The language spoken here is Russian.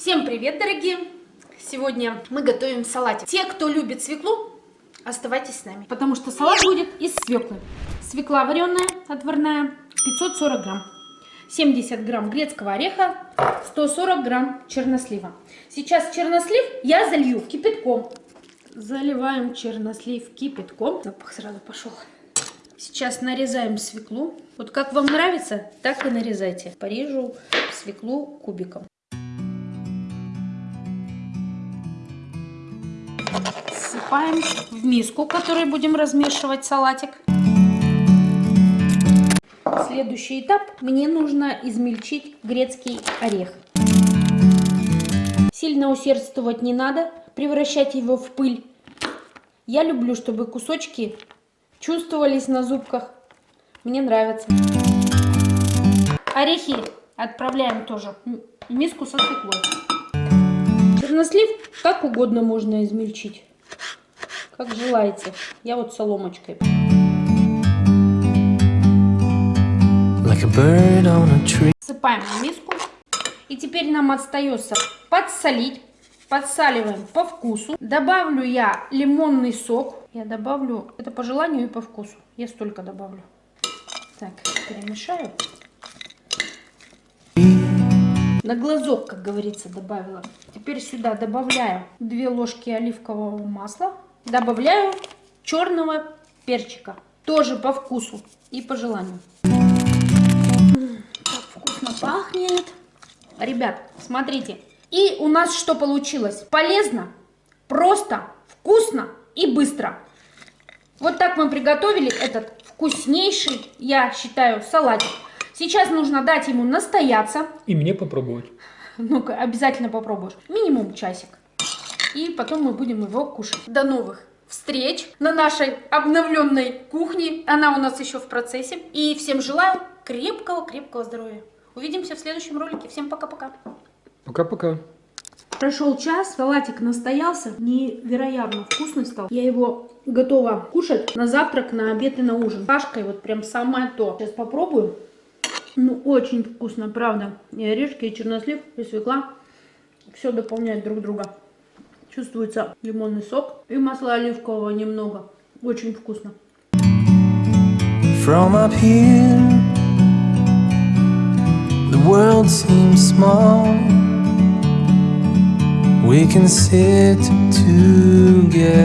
Всем привет, дорогие! Сегодня мы готовим салатик. Те, кто любит свеклу, оставайтесь с нами, потому что салат будет из свеклы. Свекла вареная, отварная, 540 грамм. 70 грамм грецкого ореха, 140 грамм чернослива. Сейчас чернослив я залью кипятком. Заливаем чернослив кипятком. Запах сразу пошел. Сейчас нарезаем свеклу. Вот как вам нравится, так и нарезайте. Порежу свеклу кубиком. Сыпаем в миску, в которой будем размешивать салатик. Следующий этап. Мне нужно измельчить грецкий орех. Сильно усердствовать не надо, превращать его в пыль. Я люблю, чтобы кусочки чувствовались на зубках. Мне нравится. Орехи отправляем тоже в миску со свеклой. Чернослив как угодно можно измельчить, как желаете. Я вот соломочкой. Like Сыпаем в миску. И теперь нам остается подсолить. Подсаливаем по вкусу. Добавлю я лимонный сок. Я добавлю, это по желанию и по вкусу. Я столько добавлю. Так, перемешаю. На глазок, как говорится, добавила. Теперь сюда добавляю 2 ложки оливкового масла. Добавляю черного перчика. Тоже по вкусу и по желанию. Как вкусно пахнет. Ребят, смотрите. И у нас что получилось? Полезно, просто, вкусно и быстро. Вот так мы приготовили этот вкуснейший, я считаю, салатик. Сейчас нужно дать ему настояться. И мне попробовать. Ну-ка, обязательно попробуешь. Минимум часик. И потом мы будем его кушать. До новых встреч на нашей обновленной кухне. Она у нас еще в процессе. И всем желаю крепкого-крепкого здоровья. Увидимся в следующем ролике. Всем пока-пока. Пока-пока. Прошел час, салатик настоялся, невероятно вкусный стал. Я его готова кушать на завтрак, на обед и на ужин. Кашкой вот прям самое то. Сейчас попробую. Ну, очень вкусно, правда. И орешки, и чернослив, и свекла. Все дополняет друг друга. Чувствуется лимонный сок и масла оливкового немного. Очень вкусно. From up here, the world seems small. We can sit together.